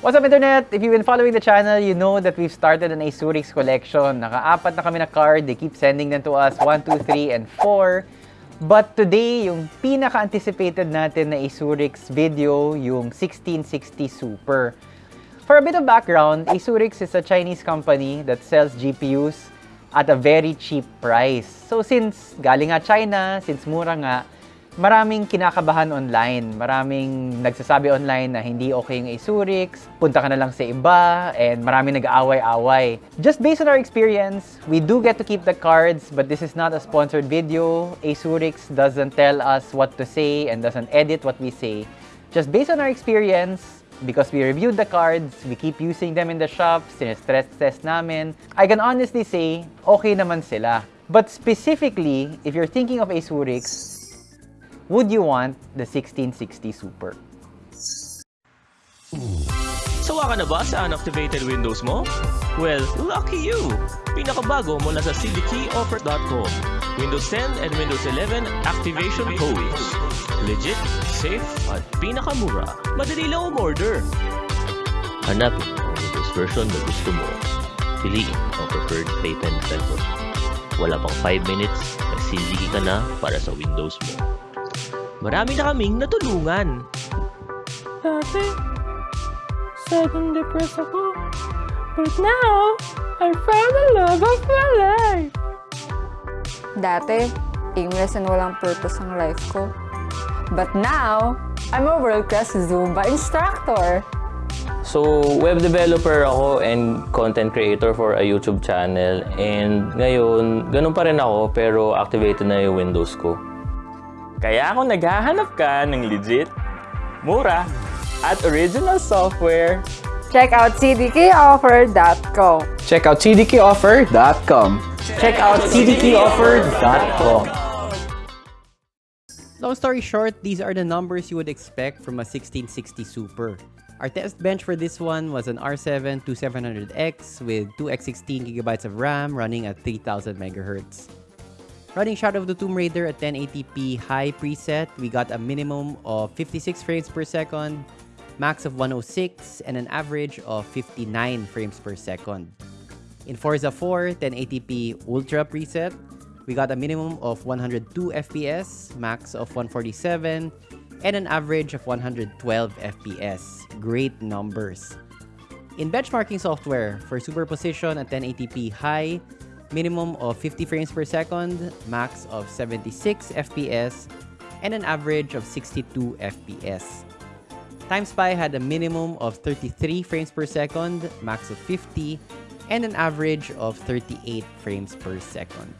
What's up, Internet? If you've been following the channel, you know that we've started an Asurix collection. Nakaapat na kami na card. They keep sending them to us, 1, 2, 3, and 4. But today, yung pinaka-anticipated natin na Asurix video, yung 1660 Super. For a bit of background, Asurix is a Chinese company that sells GPUs at a very cheap price. So since galing nga China, since mura nga, maraming kinakabahan online. Maraming nagsasabi online na hindi okay yung Asurix, punta ka na lang sa iba, and maraming nag-aaway-away. Just based on our experience, we do get to keep the cards, but this is not a sponsored video. Asurix doesn't tell us what to say and doesn't edit what we say. Just based on our experience, because we reviewed the cards, we keep using them in the shop, stress test namin, I can honestly say, okay naman sila. But specifically, if you're thinking of Asurix, would you want the 1660 Super? Sawa ka na ba sa unactivated Windows mo? Well, lucky you! Pinakabago mula sa cdkeyoffer.com. Windows 10 and Windows 11 activation codes. Legit, safe, at pinakamura. Madali lang umorder. Hanapin ang Windows version na gusto mo. Piliin ang preferred payment method. Wala pang 5 minutes, nagsiligi ka na para sa Windows mo. Marami na kaming natulungan. Dati, sudden depressed ako. But now, I found the love of my life. Dati, aimless and walang purpose ang life ko. But now, I'm a world-class Zumba instructor. So, web developer ako and content creator for a YouTube channel. And ngayon, ganun pa rin ako pero activated na yung Windows ko. Kaya kung naghahanap ka ng legit, mura, at original software, Check out cdkoffer.com. Check out cdkoffer.com. Check out cdkeyoffer.com. Long story short, these are the numbers you would expect from a 1660 Super. Our test bench for this one was an R7 2700X with 2x16 gigabytes of RAM running at 3000 MHz. Running Shadow of the Tomb Raider at 1080p high preset, we got a minimum of 56 frames per second, max of 106, and an average of 59 frames per second. In Forza 4 1080p Ultra preset, we got a minimum of 102 FPS, max of 147, and an average of 112 FPS. Great numbers. In benchmarking software, for superposition at 1080p high, minimum of 50 frames per second, max of 76 FPS, and an average of 62 FPS. TimeSpy had a minimum of 33 frames per second, max of 50, and an average of 38 frames per second.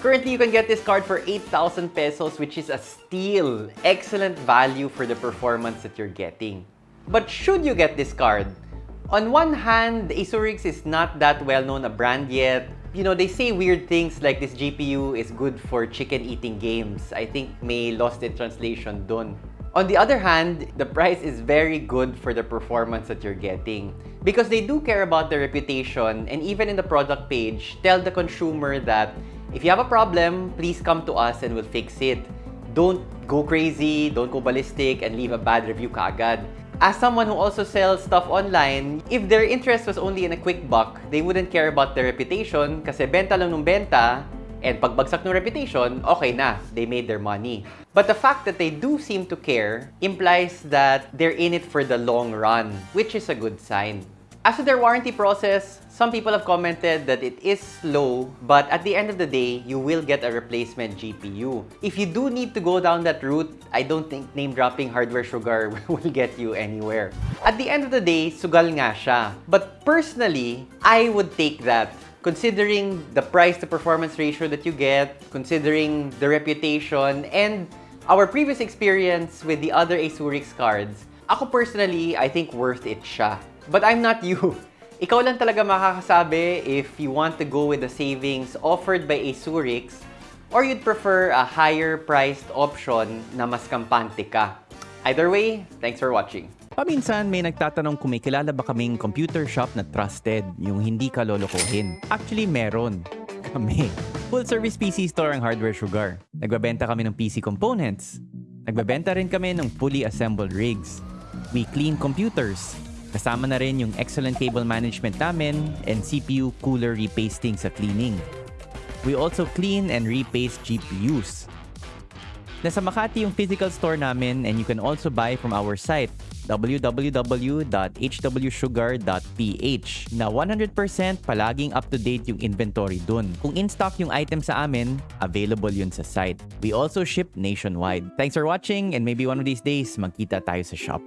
Currently, you can get this card for 8,000 pesos, which is a steal. Excellent value for the performance that you're getting. But should you get this card? On one hand, Asurix is not that well-known a brand yet. You know, they say weird things like this GPU is good for chicken-eating games. I think may lost in translation dun. On the other hand, the price is very good for the performance that you're getting. Because they do care about the reputation and even in the product page, tell the consumer that if you have a problem, please come to us and we'll fix it. Don't go crazy, don't go ballistic, and leave a bad review kaagad. As someone who also sells stuff online, if their interest was only in a quick buck, they wouldn't care about their reputation kasi benta lang ng benta and pagbagsak ng reputation, okay na, they made their money. But the fact that they do seem to care implies that they're in it for the long run, which is a good sign. To their warranty process, some people have commented that it is slow, but at the end of the day, you will get a replacement GPU. If you do need to go down that route, I don't think name-dropping hardware sugar will get you anywhere. At the end of the day, sugal nga siya. But personally, I would take that considering the price to performance ratio that you get, considering the reputation, and our previous experience with the other Asurix cards, ako personally, I think worth it siya. But I'm not you. Ikaw lang talaga makakasabi if you want to go with the savings offered by Asurix or you'd prefer a higher priced option na mas kampante ka. Either way, thanks for watching. Paminsan may nagtatanong kung may kilala ba kaming computer shop na trusted, yung hindi ka lolokohin. Actually, meron. Kami. Full service PC store ang Hardware Sugar. Nagbabenta kami ng PC components. Nagbabenta rin kami ng fully assembled rigs. We clean computers. Kasama na rin yung excellent cable management namin and CPU cooler repasting sa cleaning. We also clean and repaste GPUs. Nasa Makati yung physical store namin and you can also buy from our site www.hwsugar.ph na 100% palaging up-to-date yung inventory dun. Kung in-stock yung item sa amin, available yun sa site. We also ship nationwide. Thanks for watching and maybe one of these days magkita tayo sa shop.